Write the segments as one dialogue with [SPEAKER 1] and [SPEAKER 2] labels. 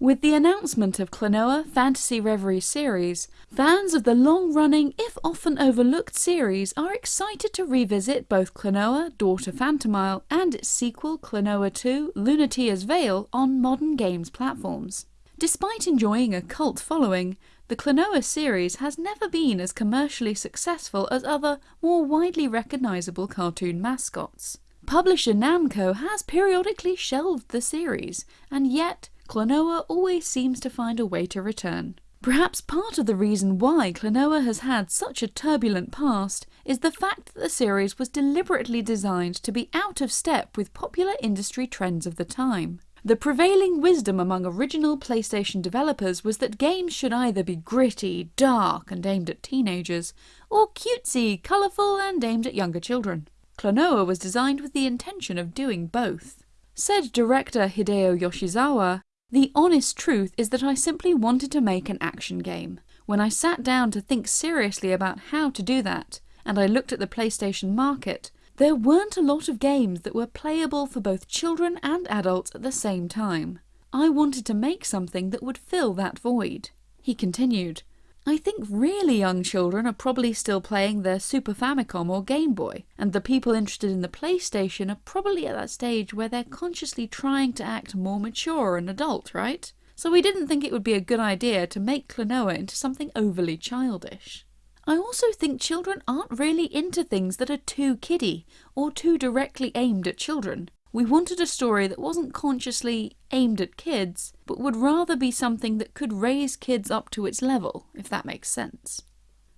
[SPEAKER 1] With the announcement of Klonoa Phantasy Reverie series, fans of the long-running, if often overlooked series are excited to revisit both Klonoa Door to Phantomile and its sequel Klonoa 2 Lunatea's Veil on modern games platforms. Despite enjoying a cult following, the Klonoa series has never been as commercially successful as other, more widely recognisable cartoon mascots. Publisher Namco has periodically shelved the series, and yet Klonoa always seems to find a way to return. Perhaps part of the reason why Klonoa has had such a turbulent past is the fact that the series was deliberately designed to be out of step with popular industry trends of the time. The prevailing wisdom among original PlayStation developers was that games should either be gritty, dark and aimed at teenagers, or cutesy, colourful and aimed at younger children. Klonoa was designed with the intention of doing both. Said director Hideo Yoshizawa, the honest truth is that I simply wanted to make an action game. When I sat down to think seriously about how to do that, and I looked at the PlayStation market, there weren't a lot of games that were playable for both children and adults at the same time. I wanted to make something that would fill that void. He continued, I think really young children are probably still playing their Super Famicom or Game Boy, and the people interested in the PlayStation are probably at that stage where they're consciously trying to act more mature and adult, right? So we didn't think it would be a good idea to make Klonoa into something overly childish. I also think children aren't really into things that are too kiddie or too directly aimed at children. We wanted a story that wasn't consciously aimed at kids, but would rather be something that could raise kids up to its level, if that makes sense.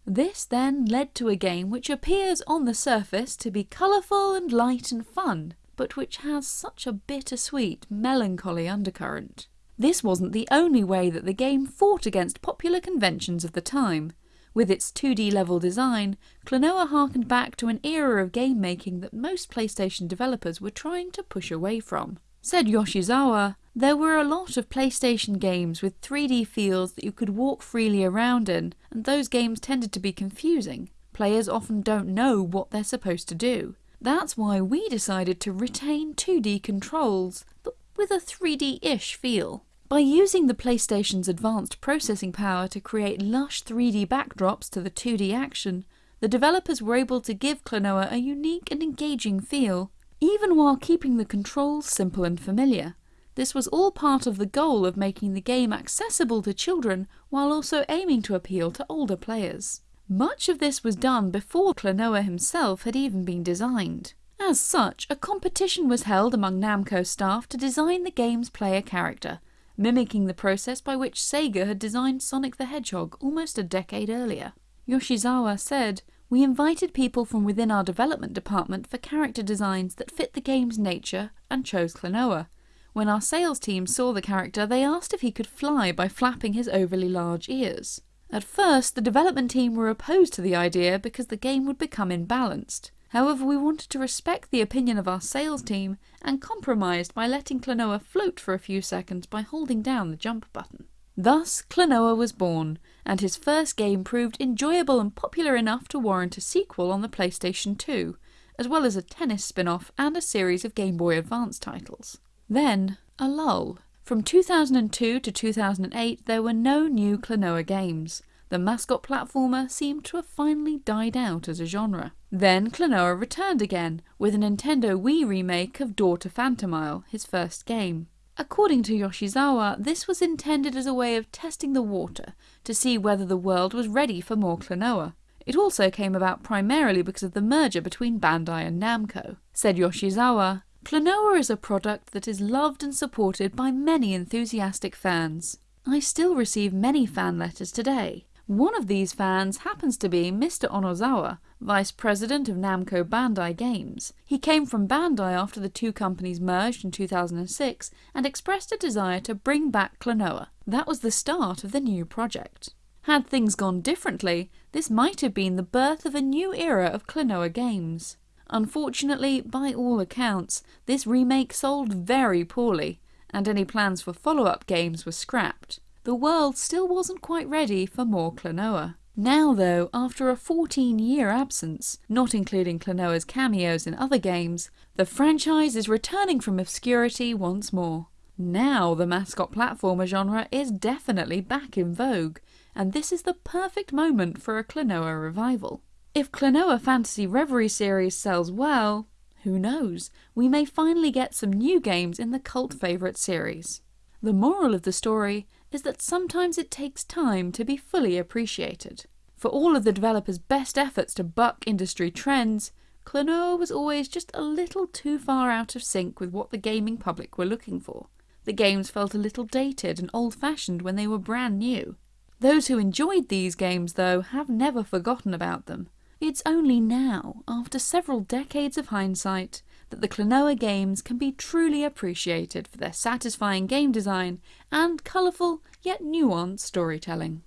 [SPEAKER 1] This then led to a game which appears on the surface to be colourful and light and fun, but which has such a bittersweet, melancholy undercurrent. This wasn't the only way that the game fought against popular conventions of the time. With its 2D level design, Klonoa harkened back to an era of game making that most PlayStation developers were trying to push away from. Said Yoshizawa, there were a lot of PlayStation games with 3D feels that you could walk freely around in, and those games tended to be confusing. Players often don't know what they're supposed to do. That's why we decided to retain 2D controls, but with a 3D-ish feel. By using the PlayStation's advanced processing power to create lush 3D backdrops to the 2D action, the developers were able to give Klonoa a unique and engaging feel, even while keeping the controls simple and familiar. This was all part of the goal of making the game accessible to children while also aiming to appeal to older players. Much of this was done before Klonoa himself had even been designed. As such, a competition was held among Namco staff to design the game's player character, mimicking the process by which Sega had designed Sonic the Hedgehog almost a decade earlier. Yoshizawa said, We invited people from within our development department for character designs that fit the game's nature and chose Klonoa. When our sales team saw the character, they asked if he could fly by flapping his overly large ears. At first, the development team were opposed to the idea because the game would become imbalanced. However, we wanted to respect the opinion of our sales team and compromised by letting Klonoa float for a few seconds by holding down the jump button. Thus, Klonoa was born, and his first game proved enjoyable and popular enough to warrant a sequel on the PlayStation 2, as well as a tennis spin-off and a series of Game Boy Advance titles. Then, a lull. From 2002 to 2008 there were no new Klonoa games. The mascot platformer seemed to have finally died out as a genre. Then Klonoa returned again, with a Nintendo Wii remake of Door Daughter Phantomile, his first game. According to Yoshizawa, this was intended as a way of testing the water to see whether the world was ready for more Klonoa. It also came about primarily because of the merger between Bandai and Namco. Said Yoshizawa, Klonoa is a product that is loved and supported by many enthusiastic fans. I still receive many fan letters today. One of these fans happens to be Mr. Onozawa, Vice President of Namco Bandai Games. He came from Bandai after the two companies merged in 2006 and expressed a desire to bring back Klonoa. That was the start of the new project. Had things gone differently, this might have been the birth of a new era of Klonoa games. Unfortunately, by all accounts, this remake sold very poorly, and any plans for follow-up games were scrapped the world still wasn't quite ready for more Klonoa. Now though, after a 14 year absence, not including Klonoa's cameos in other games, the franchise is returning from obscurity once more. Now the mascot platformer genre is definitely back in vogue, and this is the perfect moment for a Klonoa revival. If Klonoa Phantasy Reverie series sells well, who knows, we may finally get some new games in the cult favourite series. The moral of the story is that sometimes it takes time to be fully appreciated. For all of the developers' best efforts to buck industry trends, Klonoa was always just a little too far out of sync with what the gaming public were looking for. The games felt a little dated and old fashioned when they were brand new. Those who enjoyed these games, though, have never forgotten about them. It's only now, after several decades of hindsight, that the Klonoa games can be truly appreciated for their satisfying game design and colourful yet nuanced storytelling.